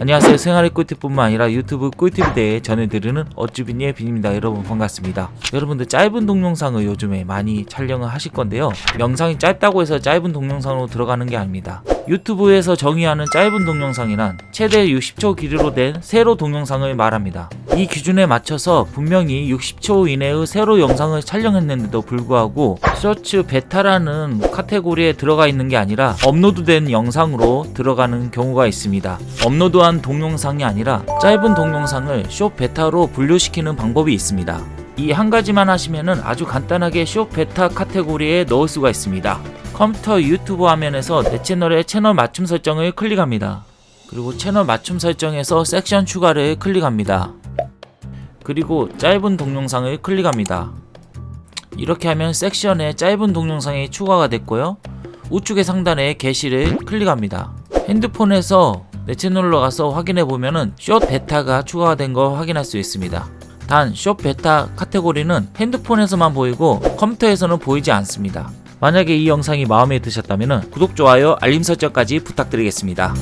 안녕하세요. 생활의 꿀팁뿐만 아니라 유튜브 꿀팁에 대해 전해드리는 어쭈빈의 빈입니다. 여러분 반갑습니다. 여러분들 짧은 동영상을 요즘에 많이 촬영을 하실 건데요. 영상이 짧다고 해서 짧은 동영상으로 들어가는 게 아닙니다. 유튜브에서 정의하는 짧은 동영상이란 최대 60초 길이로 된 세로 동영상을 말합니다. 이 기준에 맞춰서 분명히 60초 이내의 세로 영상을 촬영했는데도 불구하고 쇼츠 베타라는 카테고리에 들어가 있는 게 아니라 업로드된 영상으로 들어가는 경우가 있습니다 업로드한 동영상이 아니라 짧은 동영상을 숏 베타로 분류시키는 방법이 있습니다. 이 한 가지만 하시면은 아주 간단하게 숏 베타 카테고리에 넣을 수가 있습니다. 컴퓨터 유튜브 화면에서 내 채널의 채널 맞춤 설정을 클릭합니다. 그리고 채널 맞춤 설정에서 섹션 추가를 클릭합니다. 그리고 짧은 동영상을 클릭합니다. 이렇게 하면 섹션에 짧은 동영상이 추가가 됐고요. 우측의 상단에 게시를 클릭합니다. 핸드폰에서 내 채널로 가서 확인해 보면 은 숏 베타가 추가가 된 거 확인할 수 있습니다. 단 숏 베타 카테고리는 핸드폰에서만 보이고 컴퓨터에서는 보이지 않습니다. 만약에 이 영상이 마음에 드셨다면 구독, 좋아요, 알림 설정까지 부탁드리겠습니다.